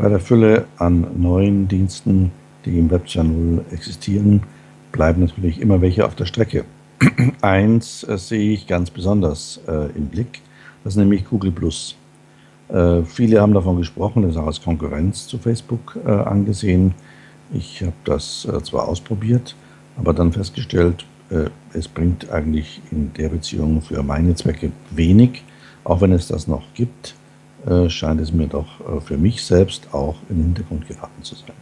Bei der Fülle an neuen Diensten, die im Web 2.0 existieren, bleiben natürlich immer welche auf der Strecke. Eins äh, sehe ich ganz besonders äh, im Blick, das ist nämlich Google+. Äh, viele haben davon gesprochen, das ist auch als Konkurrenz zu Facebook äh, angesehen. Ich habe das äh, zwar ausprobiert, aber dann festgestellt, äh, es bringt eigentlich in der Beziehung für meine Zwecke wenig. Auch wenn es das noch gibt, scheint es mir doch für mich selbst auch in den Hintergrund geraten zu sein.